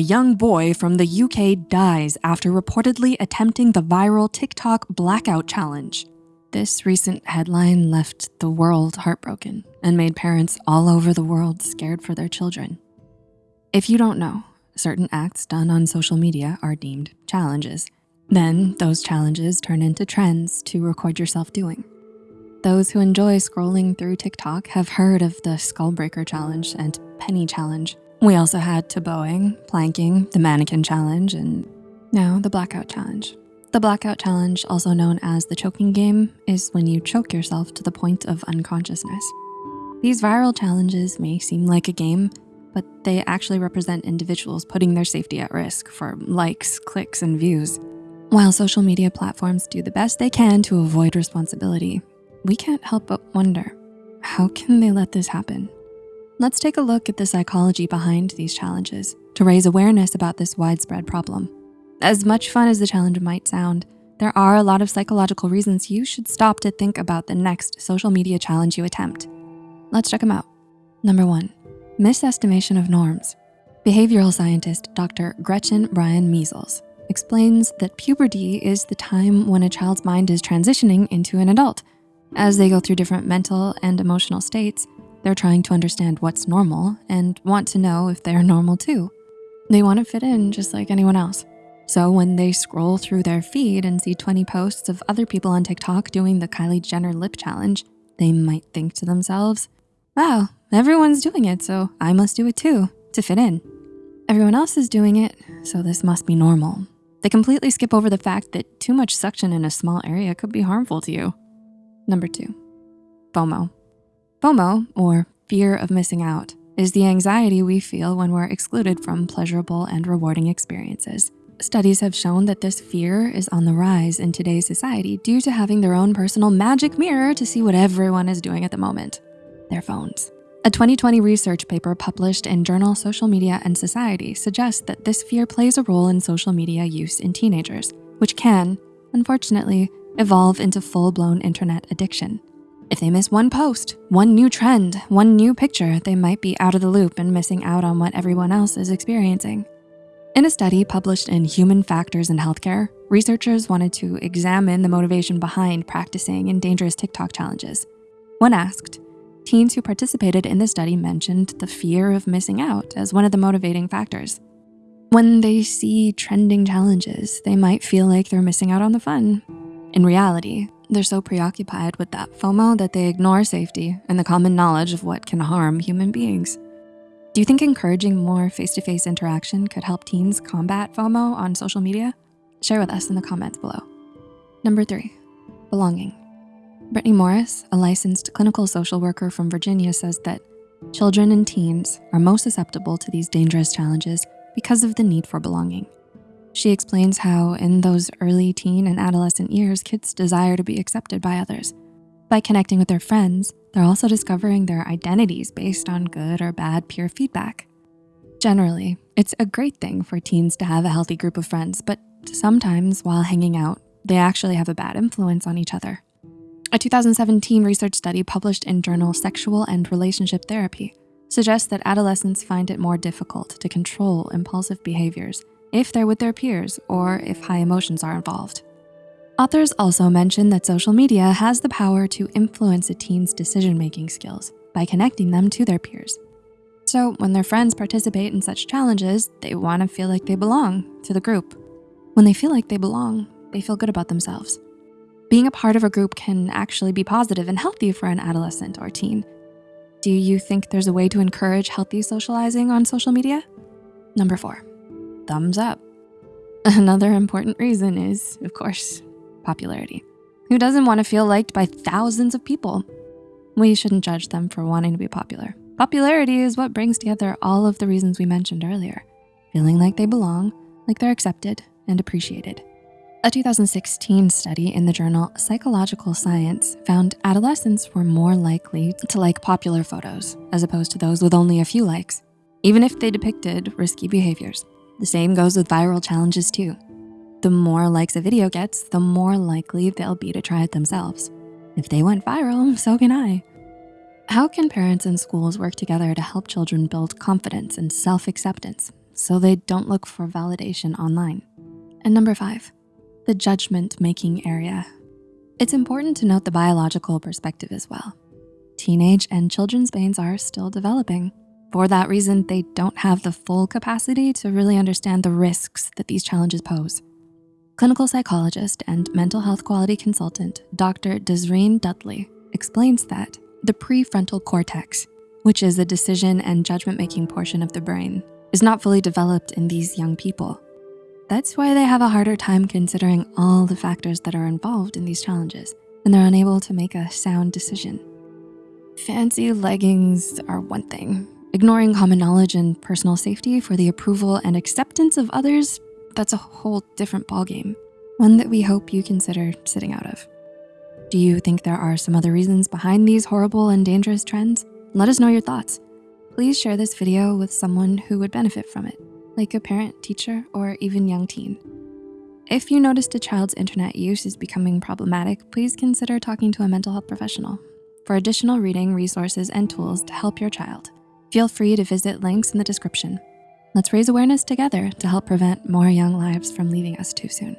a young boy from the UK dies after reportedly attempting the viral TikTok blackout challenge. This recent headline left the world heartbroken and made parents all over the world scared for their children. If you don't know, certain acts done on social media are deemed challenges. Then those challenges turn into trends to record yourself doing. Those who enjoy scrolling through TikTok have heard of the Skullbreaker Challenge and Penny Challenge. We also had tobogganing, planking, the Mannequin Challenge, and now the Blackout Challenge. The Blackout Challenge, also known as the choking game, is when you choke yourself to the point of unconsciousness. These viral challenges may seem like a game, but they actually represent individuals putting their safety at risk for likes, clicks, and views. While social media platforms do the best they can to avoid responsibility, we can't help but wonder, how can they let this happen? Let's take a look at the psychology behind these challenges to raise awareness about this widespread problem. As much fun as the challenge might sound, there are a lot of psychological reasons you should stop to think about the next social media challenge you attempt. Let's check them out. Number one, Misestimation of norms. Behavioral scientist Dr. Gretchen Brion-Meisels explains that puberty is the time when a child's mind is transitioning into an adult. As they go through different mental and emotional states, they're trying to understand what's normal and want to know if they're normal too. They wanna fit in just like anyone else. So when they scroll through their feed and see 20 posts of other people on TikTok doing the Kylie Jenner lip challenge, they might think to themselves, wow, Everyone's doing it, so I must do it too, to fit in. Everyone else is doing it, so this must be normal. They completely skip over the fact that too much suction in a small area could be harmful to you. Number two, FOMO. FOMO, or fear of missing out, is the anxiety we feel when we're excluded from pleasurable and rewarding experiences. Studies have shown that this fear is on the rise in today's society due to having their own personal magic mirror to see what everyone is doing at the moment, their phones. A 2020 research paper published in journal Social Media and Society suggests that this fear plays a role in social media use in teenagers, which can, unfortunately, evolve into full-blown internet addiction. If they miss one post, one new trend, one new picture, they might be out of the loop and missing out on what everyone else is experiencing. In a study published in Human Factors in Healthcare, researchers wanted to examine the motivation behind practicing in dangerous TikTok challenges. When asked, Teens who participated in the study mentioned the fear of missing out as one of the motivating factors. When they see trending challenges, they might feel like they're missing out on the fun. In reality, they're so preoccupied with that FOMO that they ignore safety and the common knowledge of what can harm human beings. Do you think encouraging more face-to-face -face interaction could help teens combat FOMO on social media? Share with us in the comments below. Number three, belonging. Brittany Morris, a licensed clinical social worker from Virginia says that children and teens are most susceptible to these dangerous challenges because of the need for belonging. She explains how in those early teen and adolescent years, kids desire to be accepted by others. By connecting with their friends, they're also discovering their identities based on good or bad peer feedback. Generally, it's a great thing for teens to have a healthy group of friends, but sometimes while hanging out, they actually have a bad influence on each other. A 2017 research study published in journal Sexual and Relationship Therapy suggests that adolescents find it more difficult to control impulsive behaviors if they're with their peers or if high emotions are involved. Authors also mention that social media has the power to influence a teen's decision-making skills by connecting them to their peers. So when their friends participate in such challenges, they wanna feel like they belong to the group. When they feel like they belong, they feel good about themselves. Being a part of a group can actually be positive and healthy for an adolescent or teen. Do you think there's a way to encourage healthy socializing on social media? Number four, thumbs up. Another important reason is, of course, popularity. Who doesn't wanna feel liked by thousands of people? We shouldn't judge them for wanting to be popular. Popularity is what brings together all of the reasons we mentioned earlier. Feeling like they belong, like they're accepted and appreciated. A 2016 study in the journal Psychological Science found adolescents were more likely to like popular photos as opposed to those with only a few likes, even if they depicted risky behaviors. The same goes with viral challenges too. The more likes a video gets, the more likely they'll be to try it themselves. If they went viral, so can I. How can parents and schools work together to help children build confidence and self-acceptance so they don't look for validation online. And number five, the judgment-making area. It's important to note the biological perspective as well. Teenage and children's brains are still developing. For that reason, they don't have the full capacity to really understand the risks that these challenges pose. Clinical psychologist and mental health quality consultant, Dr. Desreen Dudley, explains that the prefrontal cortex, which is the decision and judgment-making portion of the brain, is not fully developed in these young people. That's why they have a harder time considering all the factors that are involved in these challenges, and they're unable to make a sound decision. Fancy leggings are one thing. Ignoring common knowledge and personal safety for the approval and acceptance of others, that's a whole different ballgame. One that we hope you consider sitting out of. Do you think there are some other reasons behind these horrible and dangerous trends? Let us know your thoughts. Please share this video with someone who would benefit from it like a parent, teacher, or even young teen. If you noticed a child's internet use is becoming problematic, please consider talking to a mental health professional. For additional reading, resources, and tools to help your child, feel free to visit links in the description. Let's raise awareness together to help prevent more young lives from leaving us too soon.